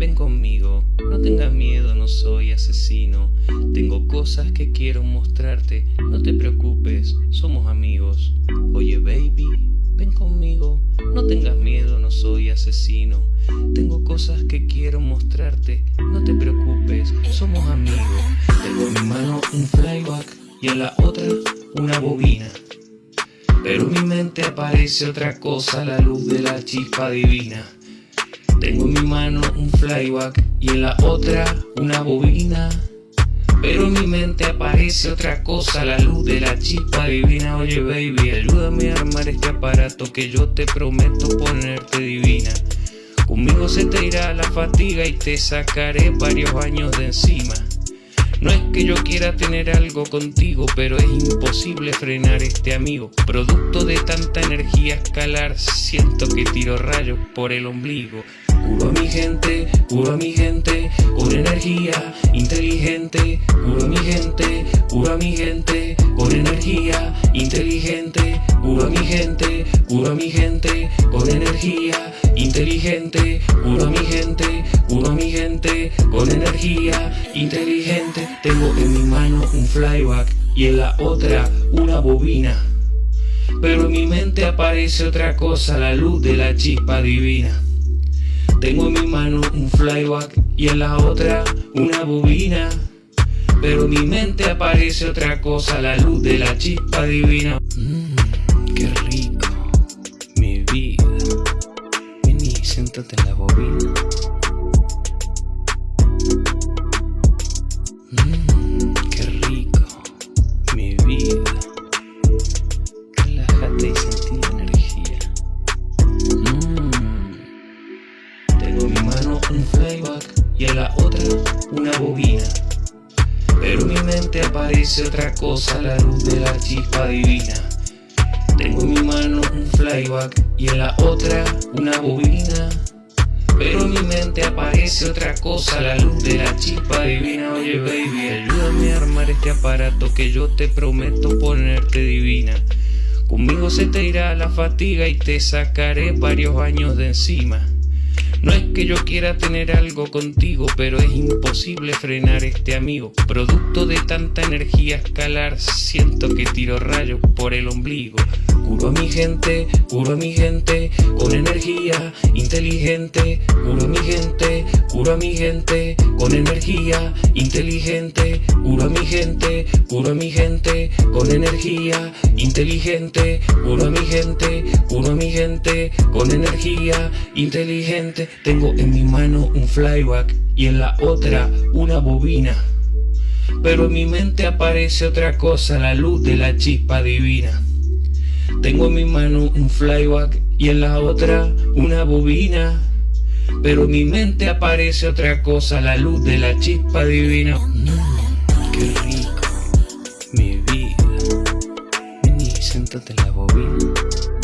ven conmigo, no tengas miedo, no soy asesino. Tengo cosas que quiero mostrarte, no te preocupes, somos amigos. Oye baby, ven conmigo, no tengas miedo, no soy asesino. Tengo cosas que quiero mostrarte, no te preocupes, somos amigos. Tengo en mi mano un flyback y en la otra una bobina. Pero en mi mente aparece otra cosa, la luz de la chispa divina. Tengo en mi mano un flyback y en la otra una bobina. Pero en mi mente aparece otra cosa, la luz de la chispa divina. Oye baby, ayúdame a armar este aparato que yo te prometo ponerte divina. Conmigo se te irá la fatiga y te sacaré varios años de encima. No es que yo quiera tener algo contigo, pero es imposible frenar este amigo. Producto de tanta energía escalar, siento que tiro rayos por el ombligo. Curo a mi gente, curo a mi gente, con energía inteligente. Curo a mi gente, curo a mi gente, con energía inteligente. Curo a mi gente, curo a mi gente, con energía inteligente. Curo a mi gente, curo a mi gente, con energía inteligente. Tengo en mi mano un flyback y en la otra una bobina. Pero en mi mente aparece otra cosa, la luz de la chispa divina. Tengo en mi mano un flyback y en la otra una bobina. Pero en mi mente aparece otra cosa, la luz de la chispa divina. Mmm, qué rico, mi vida. Vení, siéntate en la bobina. Mano un playback y en la otra una bobina. Pero en mi mente aparece otra cosa, la luz de la chispa divina. Tengo en mi mano un flyback y en la otra una bobina. Pero en mi mente aparece otra cosa, la luz de la chispa divina. Oye baby, ayúdame a armar este aparato que yo te prometo ponerte divina. Conmigo se te irá la fatiga y te sacaré varios años de encima. No es que yo quiera tener algo contigo, pero es imposible frenar este amigo. Producto de tanta energía escalar, siento que tiro rayos por el ombligo. Curo a mi gente, curo a mi gente, con energía inteligente. Curo a mi gente, curo a mi gente, con energía inteligente. Curo a mi gente, curo a mi gente, con energía inteligente. Curo a mi gente, curo a mi gente, con energía inteligente. Tengo en mi mano un flyback y en la otra una bobina. Pero en mi mente aparece otra cosa, la luz de la chispa divina. Tengo en mi mano un flyback y en la otra una bobina. Pero en mi mente aparece otra cosa, la luz de la chispa divina. Mmm, qué rico, mi vida. Vení, siéntate en la bobina.